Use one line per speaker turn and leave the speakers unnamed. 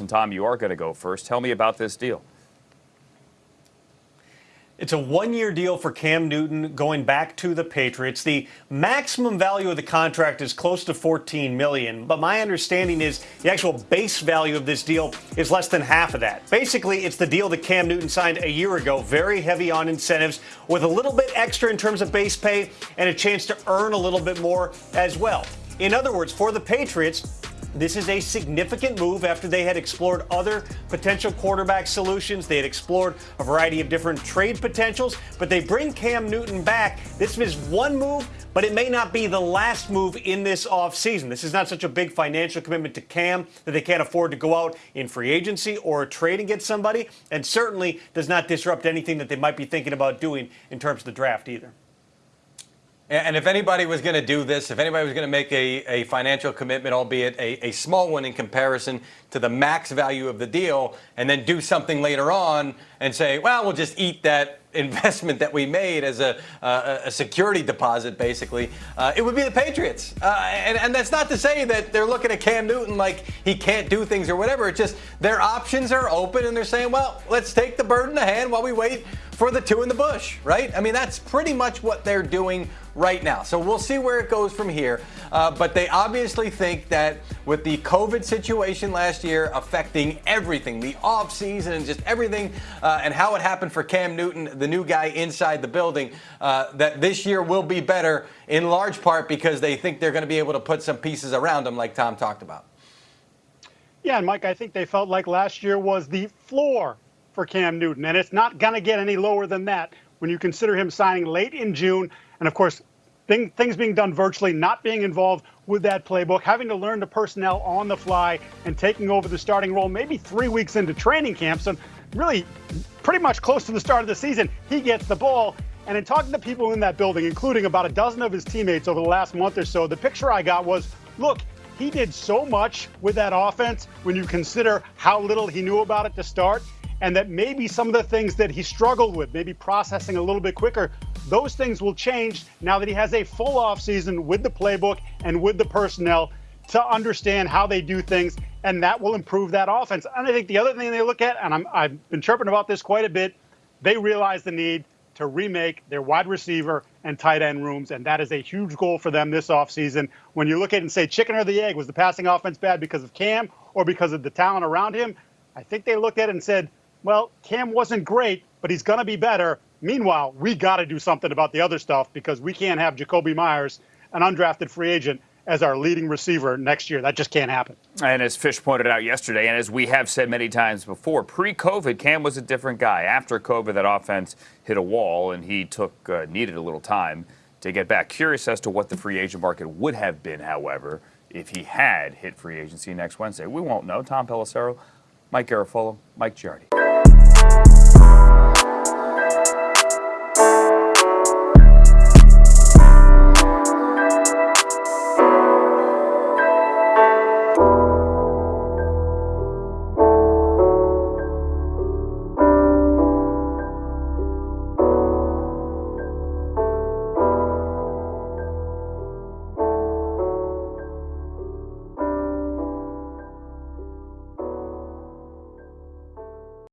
And Tom, you are going to go first. Tell me about this deal.
It's a one-year deal for Cam Newton going back to the Patriots. The maximum value of the contract is close to 14 million, but my understanding is the actual base value of this deal is less than half of that. Basically, it's the deal that Cam Newton signed a year ago, very heavy on incentives with a little bit extra in terms of base pay and a chance to earn a little bit more as well. In other words, for the Patriots, this is a significant move after they had explored other potential quarterback solutions. They had explored a variety of different trade potentials, but they bring Cam Newton back. This is one move, but it may not be the last move in this offseason. This is not such a big financial commitment to Cam that they can't afford to go out in free agency or trade and get somebody, and certainly does not disrupt anything that they might be thinking about doing in terms of the draft either.
And if anybody was going to do this, if anybody was going to make a, a financial commitment, albeit a, a, small one in comparison to the max value of the deal, and then do something later on and say, well, we'll just eat that investment that we made as a, uh, a security deposit, basically, uh, it would be the Patriots. Uh, and, and that's not to say that they're looking at Cam Newton like he can't do things or whatever. It's just their options are open and they're saying, well, let's take the bird in the hand while we wait for the two in the bush, right? I mean, that's pretty much what they're doing right now. So we'll see where it goes from here. Uh, but they obviously think that with the COVID situation last year affecting everything, the offseason and just everything, uh, and how it happened for Cam Newton, the new guy inside the building, uh, that this year will be better in large part because they think they're going to be able to put some pieces around him, like Tom talked about.
Yeah, and Mike, I think they felt like last year was the floor for Cam Newton, and it's not going to get any lower than that when you consider him signing late in June and of course, thing, things being done virtually, not being involved with that playbook, having to learn the personnel on the fly, and taking over the starting role maybe three weeks into training camp. So, really, pretty much close to the start of the season, he gets the ball. And in talking to people in that building, including about a dozen of his teammates over the last month or so, the picture I got was look, he did so much with that offense when you consider how little he knew about it to start, and that maybe some of the things that he struggled with, maybe processing a little bit quicker, those things will change now that he has a full offseason with the playbook and with the personnel to understand how they do things, and that will improve that offense. And I think the other thing they look at, and i have been chirping about this quite a bit, they realize the need to remake their wide receiver and tight end rooms, and that is a huge goal for them this offseason. When you look at it and say chicken or the egg, was the passing offense bad because of Cam or because of the talent around him? I think they looked at it and said, well, Cam wasn't great, but he's going to be better. Meanwhile, we got to do something about the other stuff because we can't have Jakobi Meyers, an undrafted free agent, as our leading receiver next year. That just can't happen.
And as Fish pointed out yesterday, and as we have said many times before, pre-COVID, Cam was a different guy. After COVID, that offense hit a wall, and he took uh, needed a little time to get back. Curious as to what the free agent market would have been, however, if he had hit free agency next Wednesday. We won't know. Tom Pelissero, Mike Garafolo, Mike Giardi.